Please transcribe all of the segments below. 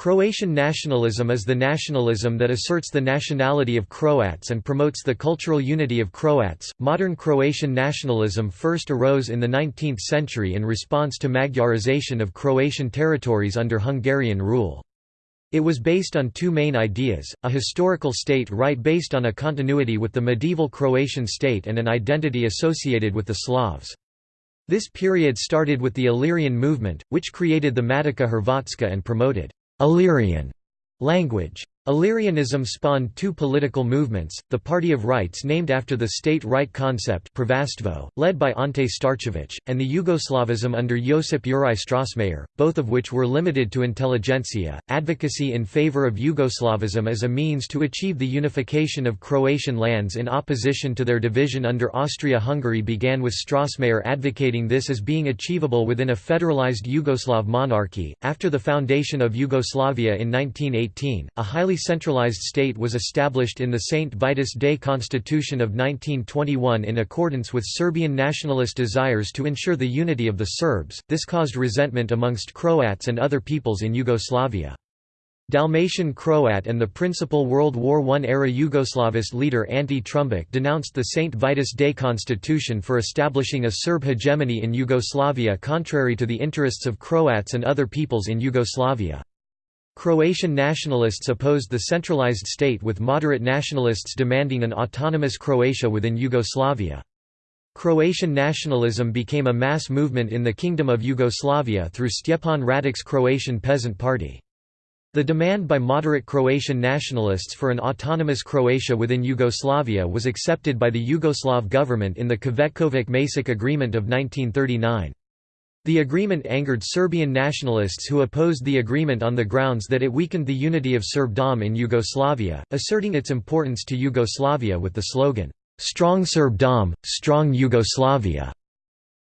Croatian nationalism is the nationalism that asserts the nationality of Croats and promotes the cultural unity of Croats. Modern Croatian nationalism first arose in the 19th century in response to Magyarization of Croatian territories under Hungarian rule. It was based on two main ideas, a historical state right based on a continuity with the medieval Croatian state and an identity associated with the Slavs. This period started with the Illyrian movement, which created the Matica Hrvatska and promoted Illyrian language. Illyrianism spawned two political movements, the Party of Rights named after the state right concept led by Ante Starčević, and the Yugoslavism under Josip Juraj Strossmayer, both of which were limited to intelligentsia. Advocacy in favor of Yugoslavism as a means to achieve the unification of Croatian lands in opposition to their division under Austria-Hungary began with Strossmayer advocating this as being achievable within a federalized Yugoslav monarchy. After the foundation of Yugoslavia in 1918, a highly highly centralized state was established in the St. Vitus Day Constitution of 1921 in accordance with Serbian nationalist desires to ensure the unity of the Serbs. This caused resentment amongst Croats and other peoples in Yugoslavia. Dalmatian Croat and the principal World War I-era Yugoslavist leader Ante Trumbic denounced the St. Vitus Day Constitution for establishing a Serb hegemony in Yugoslavia contrary to the interests of Croats and other peoples in Yugoslavia. Croatian nationalists opposed the centralized state with moderate nationalists demanding an autonomous Croatia within Yugoslavia. Croatian nationalism became a mass movement in the Kingdom of Yugoslavia through Stjepan Radic's Croatian Peasant Party. The demand by moderate Croatian nationalists for an autonomous Croatia within Yugoslavia was accepted by the Yugoslav government in the Cvetkovic-Maček Agreement of 1939. The agreement angered Serbian nationalists who opposed the agreement on the grounds that it weakened the unity of Serbdom in Yugoslavia, asserting its importance to Yugoslavia with the slogan, "'Strong Serbdom, Strong Yugoslavia'".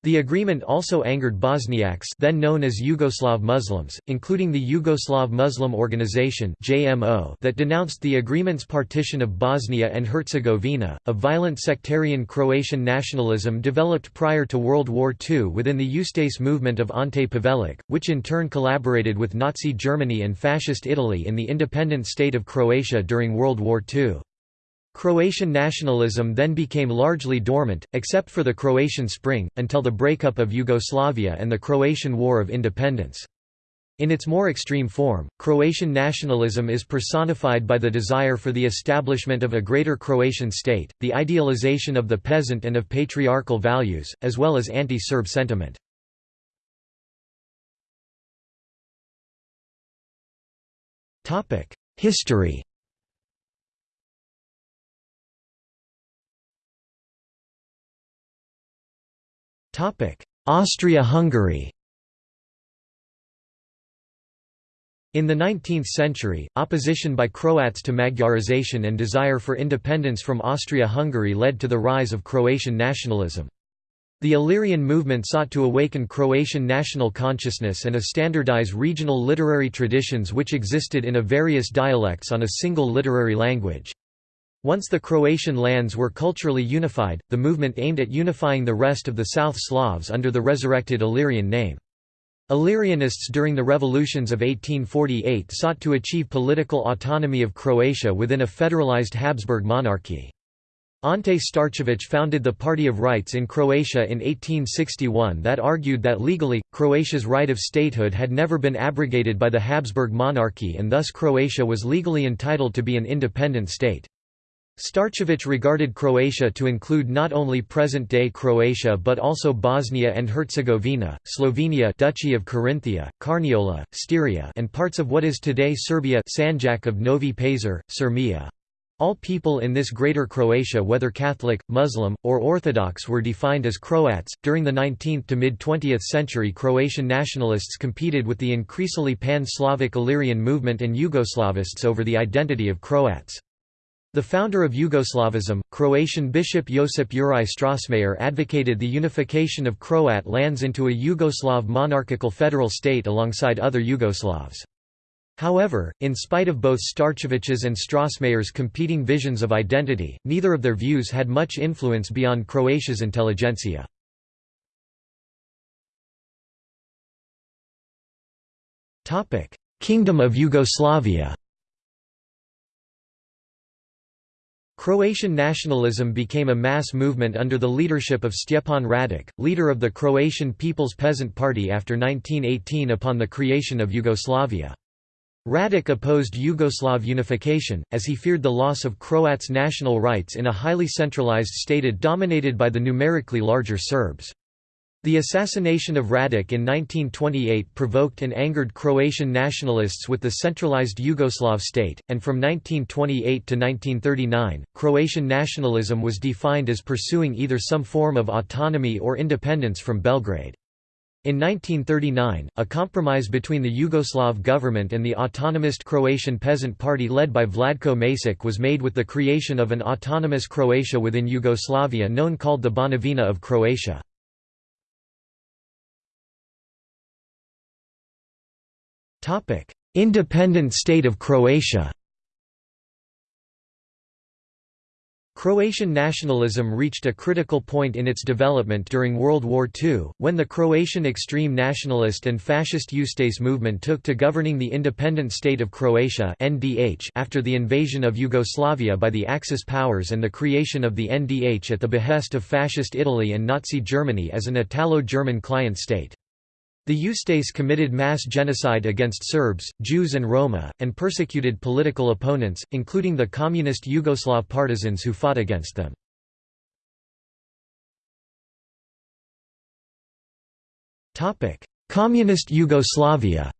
The agreement also angered Bosniaks then known as Yugoslav Muslims, including the Yugoslav Muslim Organization that denounced the agreement's partition of Bosnia and Herzegovina. A violent sectarian Croatian nationalism developed prior to World War II within the Ustase movement of Ante Pavelic, which in turn collaborated with Nazi Germany and Fascist Italy in the independent state of Croatia during World War II. Croatian nationalism then became largely dormant, except for the Croatian Spring, until the breakup of Yugoslavia and the Croatian War of Independence. In its more extreme form, Croatian nationalism is personified by the desire for the establishment of a greater Croatian state, the idealization of the peasant and of patriarchal values, as well as anti-Serb sentiment. History Austria-Hungary In the 19th century, opposition by Croats to Magyarization and desire for independence from Austria-Hungary led to the rise of Croatian nationalism. The Illyrian movement sought to awaken Croatian national consciousness and a standardize regional literary traditions which existed in a various dialects on a single literary language. Once the Croatian lands were culturally unified, the movement aimed at unifying the rest of the South Slavs under the resurrected Illyrian name. Illyrianists during the revolutions of 1848 sought to achieve political autonomy of Croatia within a federalized Habsburg monarchy. Ante Starčević founded the Party of Rights in Croatia in 1861 that argued that legally, Croatia's right of statehood had never been abrogated by the Habsburg monarchy and thus Croatia was legally entitled to be an independent state. Starčević regarded Croatia to include not only present-day Croatia but also Bosnia and Herzegovina, Slovenia Duchy of Carinthia, Carniola, Styria and parts of what is today Serbia Sanjak of Novi Pazar, Sirmia. All people in this Greater Croatia whether Catholic, Muslim, or Orthodox were defined as Croats. During the 19th to mid-20th century Croatian nationalists competed with the increasingly pan-Slavic Illyrian movement and Yugoslavists over the identity of Croats. The founder of Yugoslavism, Croatian Bishop Josip Juraj Strossmayer advocated the unification of Croat lands into a Yugoslav monarchical federal state alongside other Yugoslavs. However, in spite of both Starčević's and Strossmayer's competing visions of identity, neither of their views had much influence beyond Croatia's intelligentsia. Kingdom of Yugoslavia. Croatian nationalism became a mass movement under the leadership of Stjepan Radic, leader of the Croatian People's Peasant Party after 1918 upon the creation of Yugoslavia. Radic opposed Yugoslav unification, as he feared the loss of Croats' national rights in a highly centralized state dominated by the numerically larger Serbs. The assassination of Radic in 1928 provoked and angered Croatian nationalists with the centralized Yugoslav state, and from 1928 to 1939, Croatian nationalism was defined as pursuing either some form of autonomy or independence from Belgrade. In 1939, a compromise between the Yugoslav government and the autonomist Croatian Peasant Party led by Vladko Maček was made with the creation of an autonomous Croatia within Yugoslavia known called the Banovina of Croatia. Topic: Independent state of Croatia. Croatian nationalism reached a critical point in its development during World War II, when the Croatian extreme nationalist and fascist Ustaše movement took to governing the independent state of Croatia after the invasion of Yugoslavia by the Axis powers and the creation of the NDH at the behest of Fascist Italy and Nazi Germany as an Italo-German client state. The Ustaše committed mass genocide against Serbs, Jews and Roma, and persecuted political opponents, including the communist Yugoslav partisans who fought against them. Communist Yugoslavia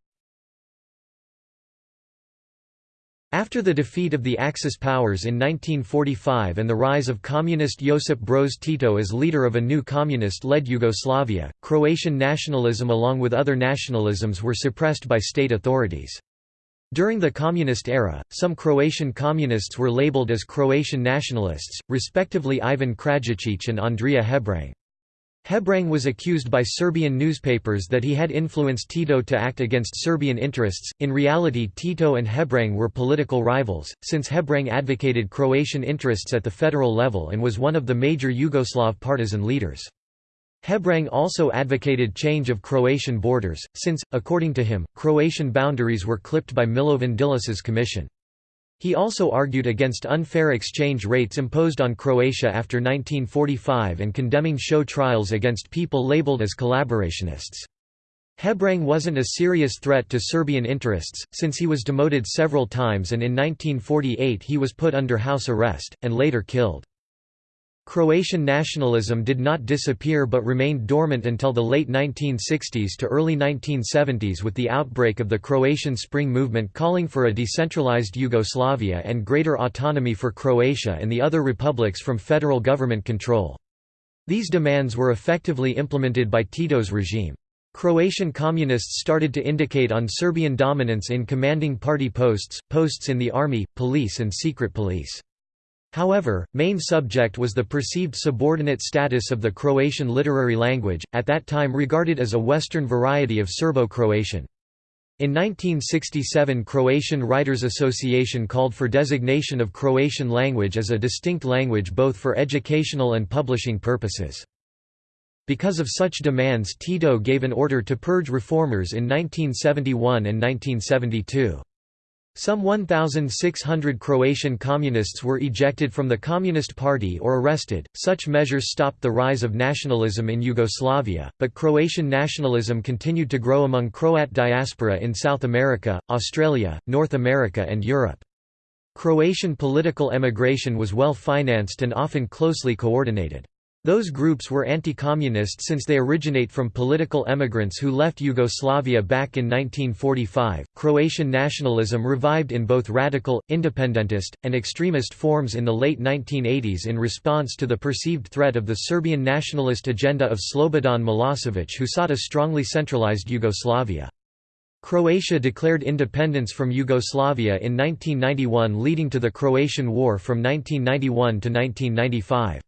After the defeat of the Axis powers in 1945 and the rise of communist Josip Broz Tito as leader of a new communist-led Yugoslavia, Croatian nationalism along with other nationalisms were suppressed by state authorities. During the communist era, some Croatian communists were labeled as Croatian nationalists, respectively Ivan Krajačić and Andrija Hebrang. Hebrang was accused by Serbian newspapers that he had influenced Tito to act against Serbian interests. In reality, Tito and Hebrang were political rivals, since Hebrang advocated Croatian interests at the federal level and was one of the major Yugoslav partisan leaders. Hebrang also advocated change of Croatian borders, since, according to him, Croatian boundaries were clipped by Milovan Đilas's commission. He also argued against unfair exchange rates imposed on Croatia after 1945 and condemning show trials against people labeled as collaborationists. Hebrang wasn't a serious threat to Serbian interests, since he was demoted several times and in 1948 he was put under house arrest, and later killed. Croatian nationalism did not disappear but remained dormant until the late 1960s to early 1970s with the outbreak of the Croatian Spring movement calling for a decentralized Yugoslavia and greater autonomy for Croatia and the other republics from federal government control. These demands were effectively implemented by Tito's regime. Croatian communists started to indicate on Serbian dominance in commanding party posts, posts in the army, police and secret police. However, main subject was the perceived subordinate status of the Croatian literary language, at that time regarded as a Western variety of Serbo-Croatian. In 1967 Croatian Writers Association called for designation of Croatian language as a distinct language both for educational and publishing purposes. Because of such demands Tito gave an order to purge reformers in 1971 and 1972. Some 1,600 Croatian communists were ejected from the Communist Party or arrested. Such measures stopped the rise of nationalism in Yugoslavia, but Croatian nationalism continued to grow among Croat diaspora in South America, Australia, North America, and Europe. Croatian political emigration was well financed and often closely coordinated. Those groups were anti-communist since they originate from political emigrants who left Yugoslavia back in 1945. Croatian nationalism revived in both radical, independentist, and extremist forms in the late 1980s in response to the perceived threat of the Serbian nationalist agenda of Slobodan Milosevic who sought a strongly centralized Yugoslavia. Croatia declared independence from Yugoslavia in 1991 leading to the Croatian War from 1991 to 1995.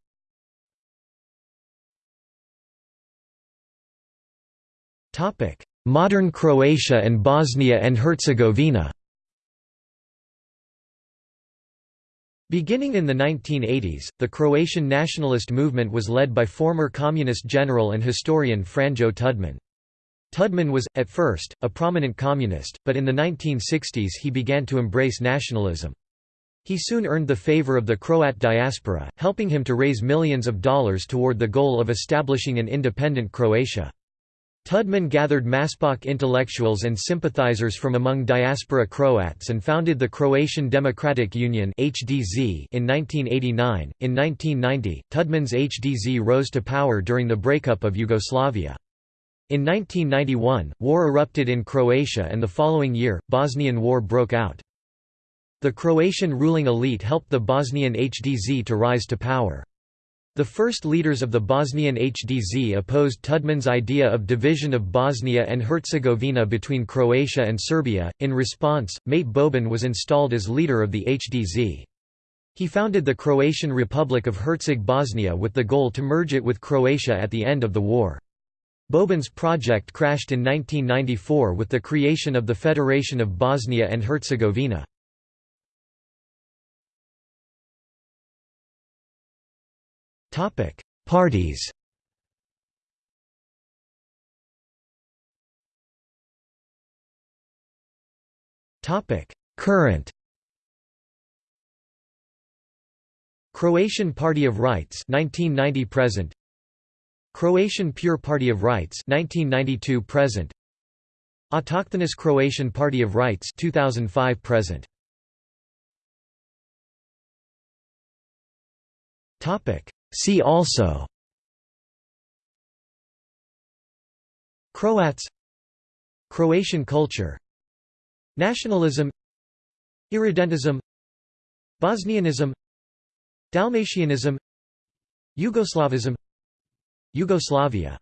Modern Croatia and Bosnia and Herzegovina Beginning in the 1980s, the Croatian nationalist movement was led by former communist general and historian Franjo Tudman. Tudman was, at first, a prominent communist, but in the 1960s he began to embrace nationalism. He soon earned the favor of the Croat diaspora, helping him to raise millions of dollars toward the goal of establishing an independent Croatia. Tudman gathered Maspok intellectuals and sympathizers from among diaspora Croats and founded the Croatian Democratic Union (HDZ) in 1989. In 1990, Tudman's HDZ rose to power during the breakup of Yugoslavia. In 1991, war erupted in Croatia and the following year, Bosnian War broke out. The Croatian ruling elite helped the Bosnian HDZ to rise to power. The first leaders of the Bosnian HDZ opposed Tudman's idea of division of Bosnia and Herzegovina between Croatia and Serbia. In response, Mate Boban was installed as leader of the HDZ. He founded the Croatian Republic of Herzegovina Bosnia with the goal to merge it with Croatia at the end of the war. Boban's project crashed in 1994 with the creation of the Federation of Bosnia and Herzegovina. Parties. Topic: Current. Croatian Party of Rights 1990 present. Croatian Pure Party of Rights 1992 present. Autochthonous Croatian Party of Rights 2005 present. Topic See also Croats Croatian culture Nationalism Irredentism Bosnianism Dalmatianism Yugoslavism Yugoslavia